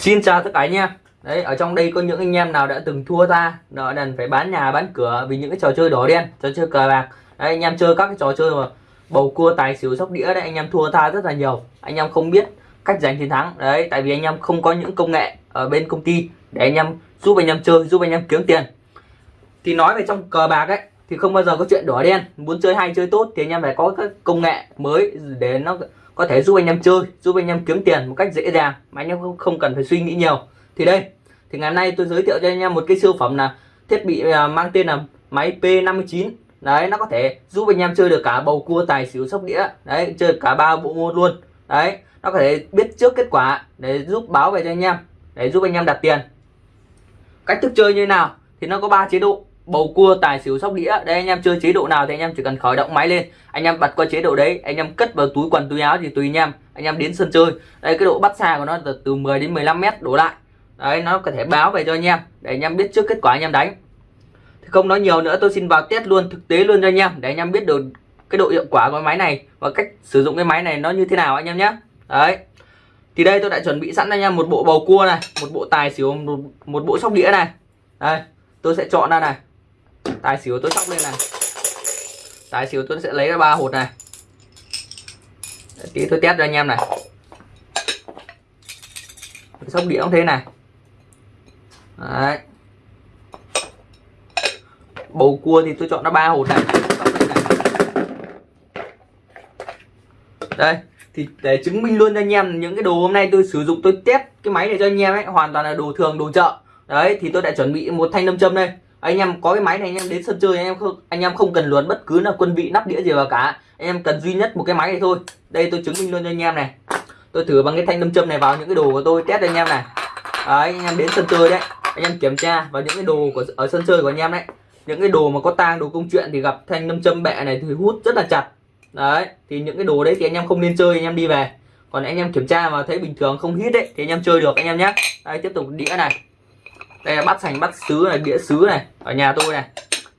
Xin chào tất cả anh em. Đấy, ở trong đây có những anh em nào đã từng thua ta Nợ nần phải bán nhà, bán cửa Vì những cái trò chơi đỏ đen, Trò chơi cờ bạc. Đấy, anh em chơi các cái trò chơi mà Bầu cua, tài xỉu, sóc đĩa đấy, Anh em thua ta rất là nhiều. Anh em không biết cách giành chiến thắng. Đấy, tại vì anh em không có những công nghệ Ở bên công ty Để anh em giúp anh em chơi, Giúp anh em kiếm tiền. Thì nói về trong cờ bạc ấy, Thì không bao giờ có chuyện đỏ đen. Muốn chơi hay chơi tốt Thì anh em phải có các công nghệ mới Để nó có thể giúp anh em chơi giúp anh em kiếm tiền một cách dễ dàng mà anh em không, không cần phải suy nghĩ nhiều. Thì đây thì ngày hôm nay tôi giới thiệu cho anh em một cái siêu phẩm là thiết bị à, mang tên là máy P59 đấy nó có thể giúp anh em chơi được cả bầu cua tài xỉu sóc đĩa. Đấy chơi cả ba bộ môn luôn. Đấy nó có thể biết trước kết quả để giúp báo về cho anh em để giúp anh em đặt tiền. Cách thức chơi như thế nào thì nó có ba chế độ bầu cua tài xỉu sóc đĩa. Đây anh em chơi chế độ nào thì anh em chỉ cần khởi động máy lên. Anh em bật qua chế độ đấy anh em cất vào túi quần túi áo thì tùy anh em. Anh em đến sân chơi. Đây cái độ bắt xa của nó từ, từ 10 đến 15 mét đổ lại. Đấy nó có thể báo về cho anh em để anh em biết trước kết quả anh em đánh. Thì không nói nhiều nữa tôi xin vào test luôn thực tế luôn cho anh em để anh em biết được cái độ hiệu quả của máy này và cách sử dụng cái máy này nó như thế nào anh em nhé. Đấy. Thì đây tôi đã chuẩn bị sẵn anh em một bộ bầu cua này một bộ tài xỉu một, một bộ sóc đĩa này. Đây tôi sẽ chọn ra này tài xỉu tôi sóc lên này. Tài xỉu tôi sẽ lấy ra ba hột này. Tí tôi test cho anh em này. Sóc đĩa cũng thế này. Đấy. bầu cua thì tôi chọn nó ba hột này. Đây, thì để chứng minh luôn cho anh em những cái đồ hôm nay tôi sử dụng, tôi test cái máy này cho anh em ấy, hoàn toàn là đồ thường, đồ chợ. Đấy, thì tôi đã chuẩn bị một thanh nam châm đây anh em có cái máy này anh em đến sân chơi anh em không anh em không cần luồn bất cứ là quân vị nắp đĩa gì vào cả anh em cần duy nhất một cái máy này thôi đây tôi chứng minh luôn cho anh em này tôi thử bằng cái thanh nâm châm này vào những cái đồ của tôi test cho anh em này đấy anh em đến sân chơi đấy anh em kiểm tra vào những cái đồ của ở sân chơi của anh em đấy những cái đồ mà có tang đồ công chuyện thì gặp thanh nâm châm bẹ này thì hút rất là chặt đấy thì những cái đồ đấy thì anh em không nên chơi anh em đi về còn anh em kiểm tra mà thấy bình thường không hít đấy thì anh em chơi được anh em nhé đây tiếp tục đĩa này đây là bát sành bát sứ này đĩa sứ này ở nhà tôi này.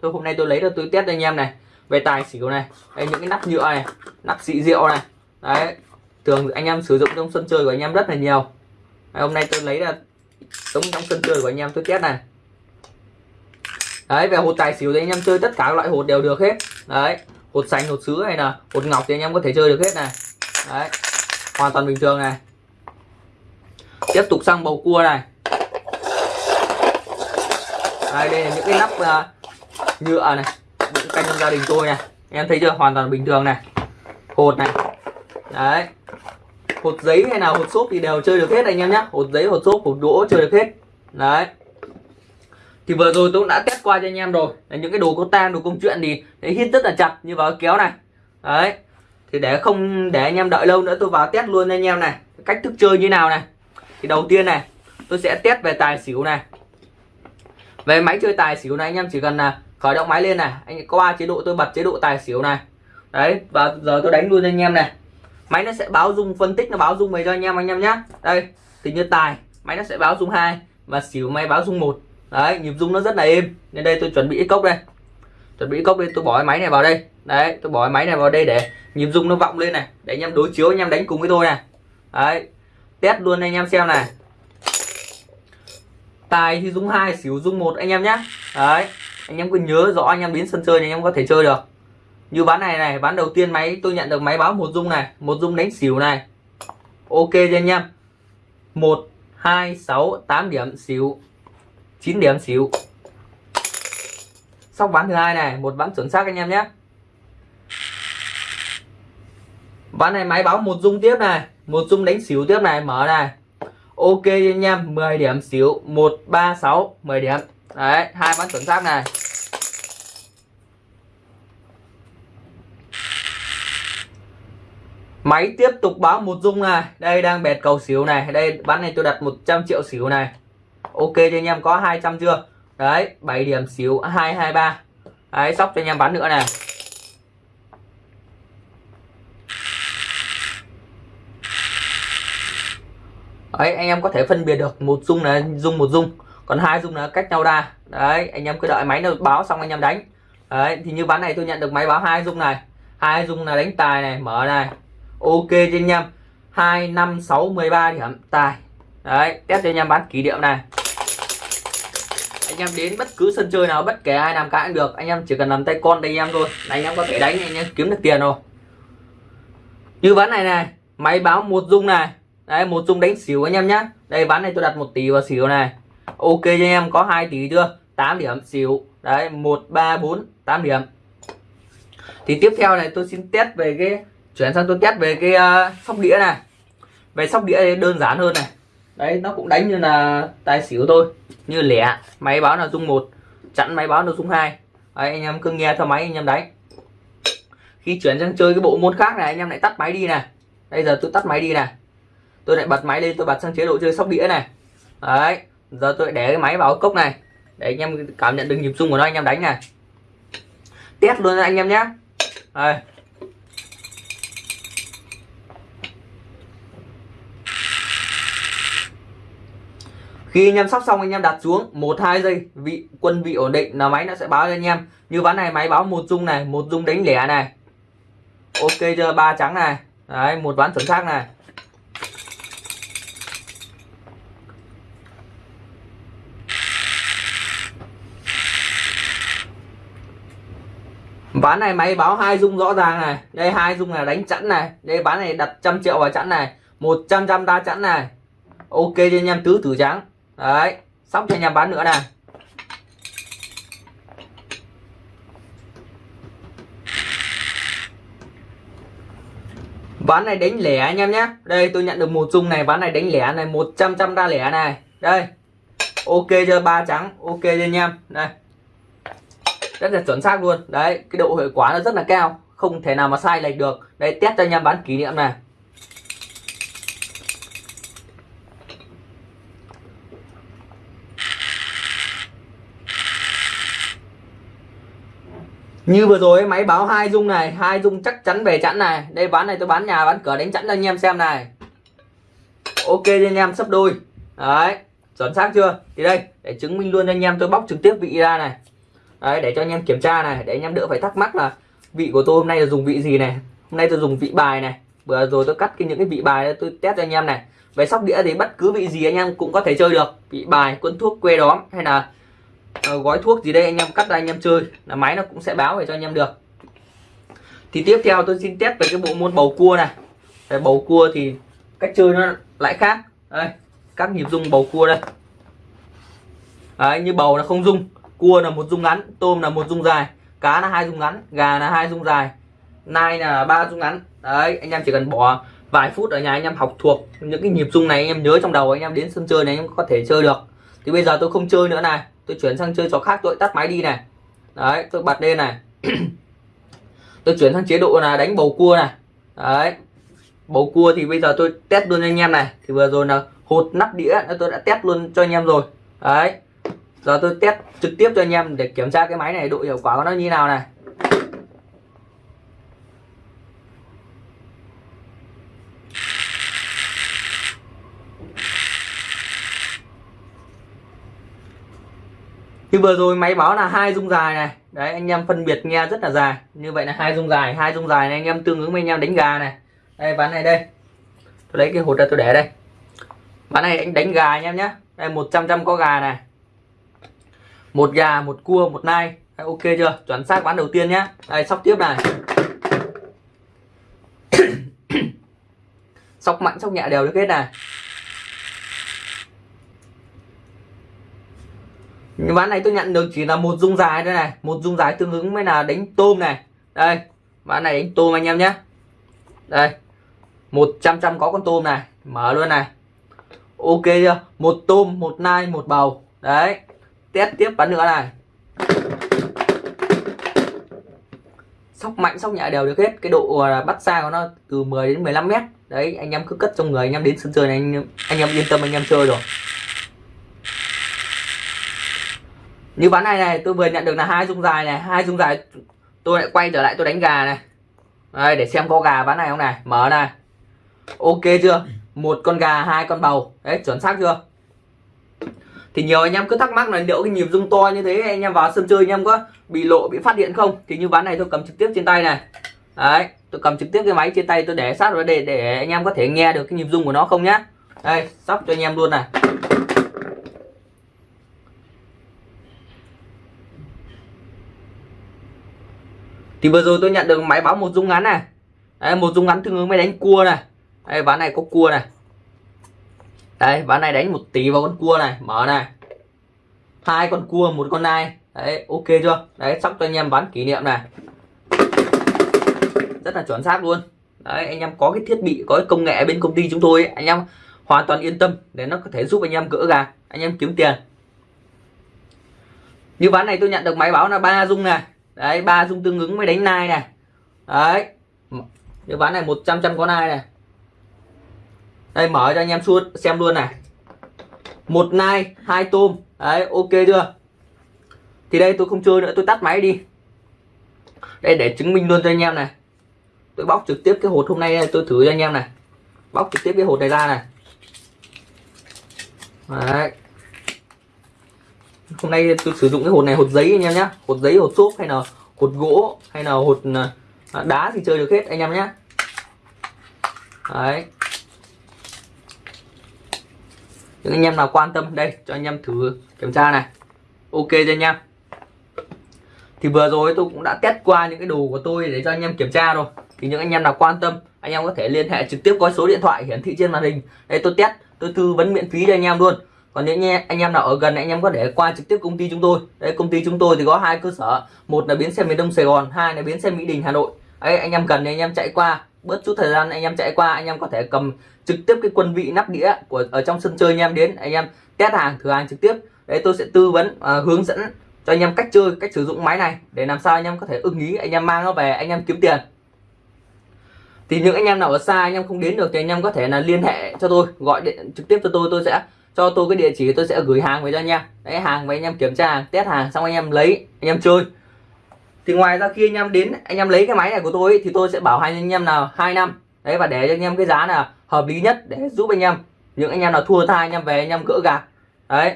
Tôi hôm nay tôi lấy được tôi test cho anh em này về tài xỉu này. Đây những cái nắp nhựa này nắp xị rượu này. Đấy thường anh em sử dụng trong sân chơi của anh em rất là nhiều. Đấy, hôm nay tôi lấy ra giống trong sân chơi của anh em tôi test này. Đấy về hột tài xỉu thì anh em chơi tất cả các loại hột đều được hết. Đấy hột xanh hột sứ hay là hột ngọc thì anh em có thể chơi được hết này. Đấy hoàn toàn bình thường này. Tiếp tục sang bầu cua này đây, đây là những cái nắp uh, nhựa này những canh trong gia đình tôi này. Em thấy chưa? Hoàn toàn bình thường này. Hột này. Đấy. Hột giấy hay nào hột xốp thì đều chơi được hết anh em nhé hột giấy hột xốp hột đũa chơi được hết. Đấy. Thì vừa rồi tôi cũng đã test qua cho anh em rồi. Là những cái đồ có tang đồ công chuyện thì đấy, hít rất là chặt như vào kéo này. Đấy. Thì để không để anh em đợi lâu nữa tôi vào test luôn anh em này. Cách thức chơi như nào này. Thì đầu tiên này tôi sẽ test về tài xỉu này về máy chơi tài xỉu này anh em, chỉ cần là khởi động máy lên này, anh qua chế độ, tôi bật chế độ tài xỉu này. Đấy, và giờ tôi đánh luôn anh em này. Máy nó sẽ báo dung, phân tích nó báo dung về cho anh em anh em nhé đây, thì như tài, máy nó sẽ báo dung hai, và xỉu máy báo dung một. Đấy, nhịp dung nó rất là êm. Nên đây tôi chuẩn bị cốc đây. Chuẩn bị cốc đây tôi bỏ cái máy này vào đây. Đấy, tôi bỏ cái máy này vào đây để nhịp dung nó vọng lên này, để anh em đối chiếu, anh em đánh cùng với tôi này. Đấy, test luôn anh em xem này tài thì dung hai xỉu dung một, anh em nhé đấy, anh em cứ nhớ rõ anh em đến sân chơi thì anh em có thể chơi được. Như ván này này ván đầu tiên máy, tôi nhận được máy báo một dung này, một dung đánh xỉu này. Ok cho anh em. Một, hai, sáu, tám điểm xỉu 9 điểm xỉu xong ván thứ hai này, một ván chuẩn xác anh em nhé ván này máy báo một dung tiếp này, một dung đánh xỉu tiếp này, mở này ok anh em 10 điểm xỉu 136 10 điểm. Đấy, hai ván chuẩn xác này. Máy tiếp tục báo một dung này. Đây đang bẹt cầu xỉu này. Đây, bán này tôi đặt 100 triệu xỉu này. Ok cho anh em, có 200 chưa? Đấy 7 điểm xỉu 223 đấy, sóc cho anh em bán nữa này. Đấy, anh em có thể phân biệt được, một dung là dung một dung, còn hai dung là cách nhau ra. Đấy, anh em cứ đợi máy nó báo xong anh em đánh. Đấy, thì như ván này tôi nhận được máy báo hai dung này. Hai dung là đánh tài này, mở này. Ok cho anh em. Hai, năm, sáu, mười ba điểm, tài. Đấy, test cho anh em bán kỷ niệm này. Anh em đến bất cứ sân chơi nào, bất kể ai làm cãi cũng được. Anh em chỉ cần làm tay con đây anh em thôi. Là anh em có thể đánh, anh em kiếm được tiền rồi. Như ván này này, máy báo một dung này đấy một dung đánh xỉu anh em nhá. Đây ván này tôi đặt một tỷ vào xỉu này. Ok cho anh em có hai tỷ chưa? 8 điểm xỉu đấy một ba bốn tám điểm. Thì tiếp theo này tôi xin test về cái chuyển sang tôi test về cái uh, sóc đĩa này. Về sóc đĩa đơn giản hơn này. Đấy nó cũng đánh như là tài xỉu thôi. Như lẻ máy báo là dung một chặn máy báo là dung hai. Đấy, anh em cứ nghe theo máy anh em đánh. Khi chuyển sang chơi cái bộ môn khác này anh em lại tắt máy đi này. Bây giờ tôi tắt máy đi này tôi lại bật máy lên tôi bật sang chế độ chơi sóc đĩa này. Đấy, giờ tôi để cái máy vào cốc này. Để anh em cảm nhận được nhịp rung của nó, anh em đánh này. Test luôn anh em nhé đây. Khi anh em sóc xong, anh em đặt xuống một, hai giây, vị, quân vị ổn định là máy nó sẽ báo cho anh em. Như ván này máy báo một dung này, một dung đánh lẻ này. Ok chưa? Ba trắng này. Đấy, một ván chuẩn xác này. Ván này máy báo hai dung rõ ràng này. Đây hai dung là đánh chẵn này. Đây bán này đặt trăm triệu vào chẵn này. Một trăm trăm đa chẵn này. Ok cho anh em tứ tử trắng. Đấy. Sóc cho anh em bán nữa này. Ván này đánh lẻ anh em nhé. Đây, tôi nhận được một dung này. Ván này đánh lẻ này. 100 trăm đa lẻ này. Đây. Ok cho ba trắng. Ok cho anh em. Đây rất là chuẩn xác luôn. Đấy, cái độ hiệu quả nó rất là cao. Không thể nào mà sai lệch được. Đây test cho anh em bán kỷ niệm này. Như vừa rồi, máy báo hai dung này. Hai dung chắc chắn về chẵn này. Đây, bán này tôi bán nhà, bán cửa đánh chẵn cho anh em xem này. Ok cho anh em, sắp đôi. Đấy, chuẩn xác chưa? Thì đây, để chứng minh luôn cho anh em, tôi bóc trực tiếp vị ra này đấy để cho anh em kiểm tra này để anh em đỡ phải thắc mắc là vị của tôi hôm nay là dùng vị gì này hôm nay tôi dùng vị bài này. Vừa rồi tôi cắt cái những cái vị bài tôi test cho anh em này. Về sóc đĩa thì bất cứ vị gì anh em cũng có thể chơi được vị bài quân thuốc que đóm hay là ờ, gói thuốc gì đây anh em cắt ra anh em chơi là máy nó cũng sẽ báo về cho anh em được. Thì tiếp theo tôi xin test về cái bộ môn bầu cua này. Về bầu cua thì cách chơi nó lại khác. Đây các nhịp rung bầu cua đây. Đấy, như bầu nó không rung cua là một rung ngắn, tôm là một rung dài, cá là hai rung ngắn, gà là hai rung dài, nai là ba rung ngắn. Đấy, anh em chỉ cần bỏ vài phút ở nhà anh em học thuộc những cái nhịp rung này anh em nhớ trong đầu, anh em đến sân chơi này anh em có thể chơi được. Thì bây giờ tôi không chơi nữa này, tôi chuyển sang chơi trò khác, tôi tắt máy đi này. Đấy, tôi bật lên này. Tôi chuyển sang chế độ là đánh bầu cua này. Đấy, bầu cua thì bây giờ tôi test luôn cho anh em này. Thì vừa rồi là hột nắp đĩa, tôi đã test luôn cho anh em rồi. Đấy giờ tôi test trực tiếp cho anh em để kiểm tra cái máy này độ hiệu quả của nó như nào này. Như vừa rồi máy báo là hai dung dài này. Đấy, anh em phân biệt nghe rất là dài. Như vậy là hai dung dài, hai dung dài này anh em tương ứng với anh em đánh gà này. Đây, ván này đây. Tôi lấy cái hột ra tôi để đây. Ván này anh đánh gà anh em nhé. Đây 100 trăm có gà này một gà một cua một nai. Đấy, ok chưa? Chuẩn xác ván đầu tiên nhé đây sóc tiếp này. Sóc mạnh sóc nhẹ đều được hết này. Nhưng ván này tôi nhận được chỉ là một dung dài đây này. Một dung dài tương ứng với là đánh tôm này. Đây ván này đánh tôm anh em nhé đây một trăm trăm có con tôm này. Mở luôn này. Ok chưa? Một tôm một nai một bầu. Đấy test tiếp bắn nữa này. Sóc mạnh sóc nhẹ đều được hết. Cái độ à, bắt xa của nó từ 10 đến 15 mét. Đấy anh em cứ cất trong người anh em đến sân chơi này anh, anh em yên tâm anh em chơi rồi. Như ván này này tôi vừa nhận được là hai dung dài này. Hai dung dài tôi lại quay trở lại tôi đánh gà này. Đây để xem có gà ván này không này. Mở này. Ok chưa? Một con gà hai con bầu. Đấy chuẩn xác chưa? Thì nhiều anh em cứ thắc mắc là liệu cái nhịp rung to như thế anh em vào sân chơi anh em có bị lộ bị phát hiện không? Thì như ván này tôi cầm trực tiếp trên tay này. Đấy tôi cầm trực tiếp cái máy trên tay tôi để sát vào đây để anh em có thể nghe được cái nhịp rung của nó không nhá. Đây sóc cho anh em luôn này. Thì vừa rồi tôi nhận được máy báo một rung ngắn này. Đấy, một rung ngắn tương ứng với đánh cua này. Đây ván này có cua này đấy ván này đánh một tỷ vào con cua này mở này. Hai con cua một con nai. Đấy ok chưa? Đấy sóc cho anh em bán kỷ niệm này. Rất là chuẩn xác luôn. Đấy anh em có cái thiết bị có cái công nghệ bên công ty chúng tôi ấy, anh em hoàn toàn yên tâm để nó có thể giúp anh em gỡ gà anh em kiếm tiền. Như ván này tôi nhận được máy báo là ba dung này. Đấy ba dung tương ứng mới đánh nai này. Đấy như ván này 100 trăm có nai này đây, mở cho anh em suốt xem luôn này. Một nai, hai tôm. Đấy, ok chưa? Thì đây, tôi không chơi nữa, tôi tắt máy đi. Đây, để chứng minh luôn cho anh em này. Tôi bóc trực tiếp cái hột hôm nay tôi thử cho anh em này. Bóc trực tiếp cái hột này ra này. Đấy. Hôm nay tôi sử dụng cái hột này, hột giấy anh em nhé hột giấy, hột xốp hay là hột gỗ hay là hột à, đá thì chơi được hết anh em nhé đấy những anh em nào quan tâm đây cho anh em thử kiểm tra này ok cho anh em thì vừa rồi tôi cũng đã test qua những cái đồ của tôi để cho anh em kiểm tra rồi thì những anh em nào quan tâm anh em có thể liên hệ trực tiếp qua số điện thoại hiển thị trên màn hình đây tôi test tôi tư vấn miễn phí cho anh em luôn còn những anh em nào ở gần anh em có thể qua trực tiếp công ty chúng tôi đây công ty chúng tôi thì có hai cơ sở một là bến xe miền đông sài gòn hai là bến xe mỹ đình hà nội đấy anh em cần thì anh em chạy qua bớt chút thời gian anh em chạy qua anh em có thể cầm trực tiếp cái quân vị nắp đĩa của ở trong sân chơi anh em đến anh em test hàng thử hàng trực tiếp đấy tôi sẽ tư vấn à, hướng dẫn cho anh em cách chơi cách sử dụng máy này để làm sao anh em có thể ưng ý anh em mang nó về anh em kiếm tiền thì những anh em nào ở xa anh em không đến được thì anh em có thể là liên hệ cho tôi gọi điện trực tiếp cho tôi tôi sẽ cho tôi cái địa chỉ tôi sẽ gửi hàng về cho anh em đấy hàng về anh em kiểm tra test hàng xong anh em lấy anh em chơi thì ngoài ra khi anh em đến anh em lấy cái máy này của tôi ấy, thì tôi sẽ bảo hành anh em là hai năm đấy và để cho anh em cái giá là hợp lý nhất để giúp anh em những anh em nào thua tha anh em về anh em gỡ gạt đấy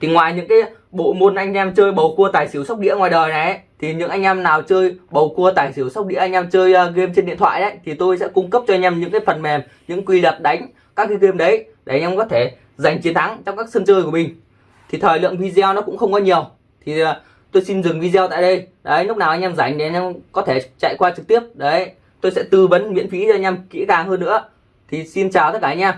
thì ngoài những cái bộ môn anh em chơi bầu cua tài xỉu sóc đĩa ngoài đời này ấy, thì những anh em nào chơi bầu cua tài xỉu sóc đĩa anh em chơi uh, game trên điện thoại đấy thì tôi sẽ cung cấp cho anh em những cái phần mềm những quy luật đánh các cái game đấy để anh em có thể giành chiến thắng trong các sân chơi của mình thì thời lượng video nó cũng không có nhiều thì uh, tôi xin dừng video tại đây. Đấy, lúc nào anh em rảnh thì anh em có thể chạy qua trực tiếp. Đấy, tôi sẽ tư vấn miễn phí cho anh em kỹ càng hơn nữa. Thì xin chào tất cả anh em.